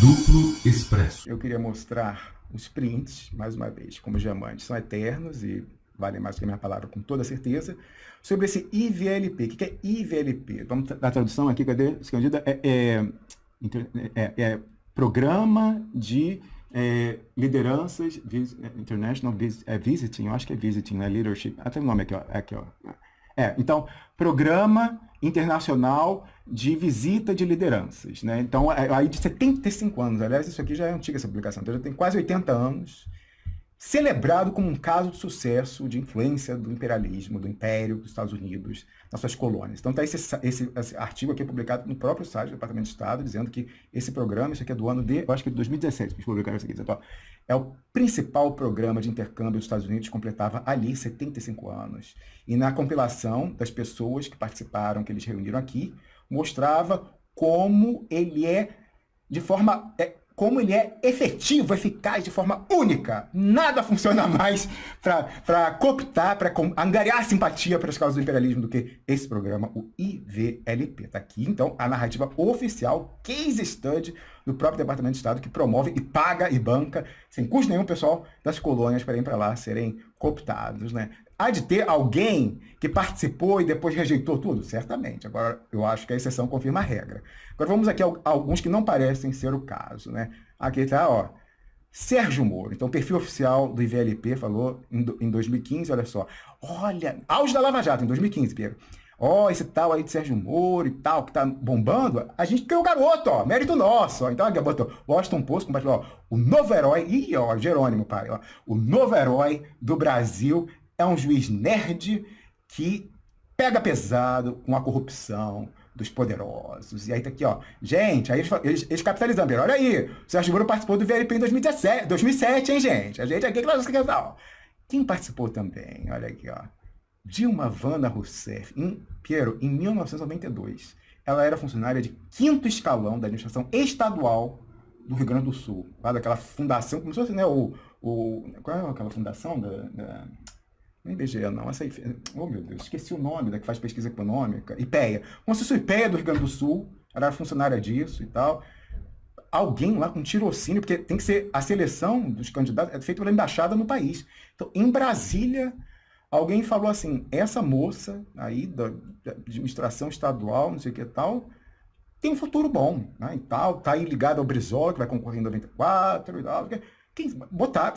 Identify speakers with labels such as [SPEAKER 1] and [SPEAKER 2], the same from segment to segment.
[SPEAKER 1] Duplo Expresso.
[SPEAKER 2] Eu queria mostrar os prints, mais uma vez, como diamantes são eternos e valem mais que a minha palavra com toda certeza, sobre esse IVLP. O que é IVLP? Vamos dar tradução aqui, cadê? Escondida? É, é, é, é Programa de é, Lideranças vis, International vis, é, Visiting, eu acho que é Visiting, né? Leadership. Até o nome aqui, ó. Aqui, ó. É, então, Programa Internacional de Visita de Lideranças. Né? Então, é, aí de 75 anos, aliás, isso aqui já é antiga essa publicação, então já tem quase 80 anos, celebrado como um caso de sucesso de influência do imperialismo, do império dos Estados Unidos nas suas colônias. Então, está esse, esse, esse, artigo aqui publicado no próprio site do Departamento de Estado, dizendo que esse programa, isso aqui é do ano de, eu acho que de 2017, que publicaram isso aqui, dizendo, ó, é o principal programa de intercâmbio dos Estados Unidos, completava ali 75 anos. E na compilação das pessoas que participaram, que eles reuniram aqui, mostrava como ele é, de forma é, como ele é efetivo, eficaz, de forma única. Nada funciona mais para cooptar, para angariar simpatia para as causas do imperialismo do que esse programa, o IVLP. Está aqui, então, a narrativa oficial, case study do próprio Departamento de Estado, que promove e paga e banca, sem custo nenhum, pessoal das colônias para ir para lá serem cooptados. Né? Há de ter alguém que participou e depois rejeitou tudo? Certamente. Agora, eu acho que a exceção confirma a regra. Agora, vamos aqui a alguns que não parecem ser o caso. Né? Aqui está, ó, Sérgio Moro. Então, perfil oficial do IVLP falou em 2015, olha só. Olha, auge da Lava Jato, em 2015, Pedro. Ó, oh, esse tal aí de Sérgio Moro e tal, que tá bombando, a gente criou o garoto, ó, mérito nosso. Ó. Então, aqui, botou Washington Post, compartilhou, ó, o novo herói, ih, ó, Jerônimo, pai, ó, o novo herói do Brasil é um juiz nerd que pega pesado com a corrupção dos poderosos. E aí tá aqui, ó. Gente, aí eles, eles, eles capitalizando. Olha aí, o Sérgio Moro participou do VLP em 2017, 2007, hein, gente? A gente aqui, ó. Quem participou também? Olha aqui, ó. Dilma Vana Rousseff, em, Piero, em 1992, ela era funcionária de quinto escalão da administração estadual do Rio Grande do Sul, lá daquela fundação, se fosse, né, o, o, qual é aquela fundação da, da não é IBGE, não. Essa aí, oh, meu Deus, esqueci o nome da que faz pesquisa econômica. IPEA. Como se fosse IPEA do Rio Grande do Sul. Era funcionária disso e tal. Alguém lá com tirocínio, porque tem que ser a seleção dos candidatos é feita pela embaixada no país. Então, em Brasília, alguém falou assim, essa moça aí da, da administração estadual, não sei o que tal, tem um futuro bom, né, e tal, tá aí ligado ao Brizola, que vai concorrer em 94 e tal, quem, botar,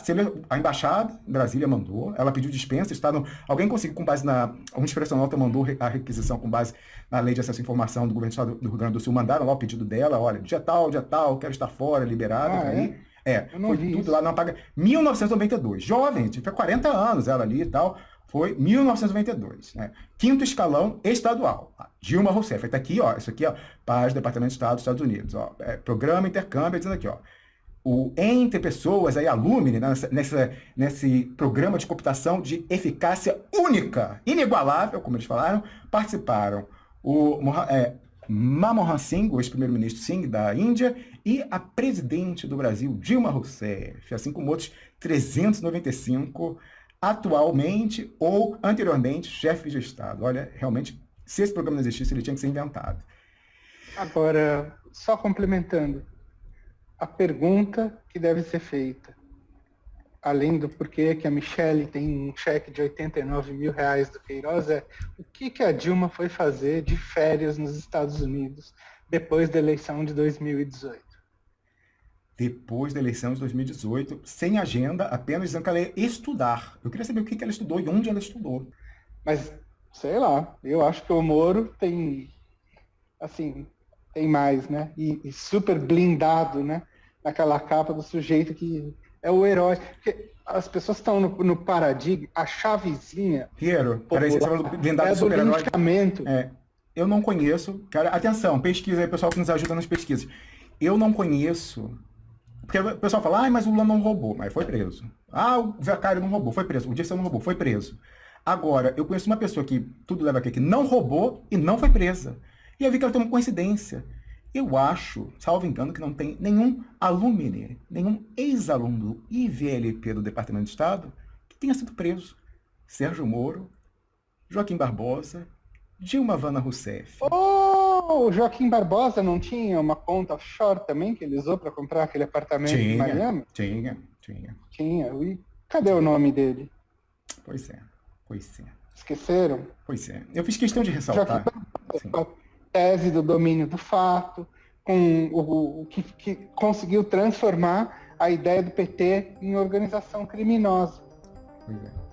[SPEAKER 2] a embaixada em Brasília mandou, ela pediu dispensa, está no, alguém conseguiu com base na, uma expressão nota mandou a requisição com base na lei de acesso à informação do governo do Estado do Rio Grande do Sul, mandaram lá o pedido dela, olha, dia tal, dia tal, quero estar fora, liberado, ah, aí, é, é foi tudo isso. lá, não paga, 1992, jovem, tinha 40 anos ela ali e tal, foi 1992, né? Quinto escalão estadual. Dilma Rousseff, está aqui, ó, isso aqui, ó, página do Departamento de Estado dos Estados Unidos, ó, é, programa intercâmbio, dizendo aqui, ó, o entre pessoas, aí, alumni, né, nessa, nessa, nesse programa de computação de eficácia única, inigualável, como eles falaram, participaram o é, Manmohan Singh, o ex-primeiro-ministro Singh da Índia, e a presidente do Brasil, Dilma Rousseff, assim como outros 395 atualmente ou anteriormente chefes de Estado. Olha, realmente, se esse programa não existisse, ele tinha que ser inventado.
[SPEAKER 3] Agora, só complementando, a pergunta que deve ser feita, além do porquê que a Michelle tem um cheque de 89 mil reais do Queiroz, é o que, que a Dilma foi fazer de férias nos Estados Unidos depois da eleição de 2018?
[SPEAKER 2] Depois da eleição de 2018, sem agenda, apenas dizendo que ela ia estudar. Eu queria saber o que, que ela estudou e onde ela estudou.
[SPEAKER 3] Mas, sei lá, eu acho que o Moro tem, assim, tem mais, né? E, e, super blindado, né? Naquela capa do sujeito que é o herói. Porque as pessoas estão no, no paradigma, a chavezinha.
[SPEAKER 2] Piero, peraí, você falou do blindado é super herói. É, eu não conheço. Cara, atenção, pesquisa aí, pessoal que nos ajuda nas pesquisas. Eu não conheço. Porque o pessoal fala, ah, mas o Lula não roubou, mas foi preso. Ah, o Zacário não roubou, foi preso. O Dirceu não roubou, foi preso. Agora, eu conheço uma pessoa que tudo leva aqui que não roubou e não foi presa. E eu vi que ela tem uma coincidência. Eu acho, salvo engano, que não tem nenhum alumine, nenhum ex-aluno do IVLP do Departamento de Estado que tenha sido preso. Sérgio Moro, Joaquim Barbosa, Dilma Vana Rousseff.
[SPEAKER 3] Oh, O Joaquim Barbosa não tinha uma conta offshore também que ele usou para comprar aquele apartamento tinha, em Miami?
[SPEAKER 2] Tinha, tinha.
[SPEAKER 3] Tinha. E cadê o nome dele?
[SPEAKER 2] Pois é, pois é.
[SPEAKER 3] Esqueceram?
[SPEAKER 2] Pois é. Eu fiz questão de ressaltar.
[SPEAKER 3] a tese do domínio do fato, com o, o que, que conseguiu transformar a ideia do PT em organização criminosa.
[SPEAKER 2] Pois é.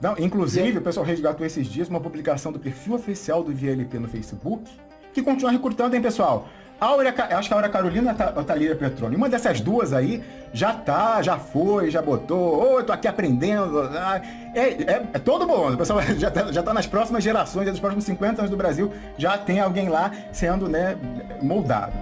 [SPEAKER 2] Não, inclusive, o pessoal resgatou esses dias uma publicação do perfil oficial do VLP no Facebook, que continua recrutando, hein, pessoal? Áurea, acho que a Aura Carolina ou a Thalíria Petroni. Uma dessas duas aí já tá, já foi, já botou. Ô, oh, tô aqui aprendendo. É, é, é todo bom. O pessoal já tá, já tá nas próximas gerações, nos próximos 50 anos do Brasil, já tem alguém lá sendo né, moldado.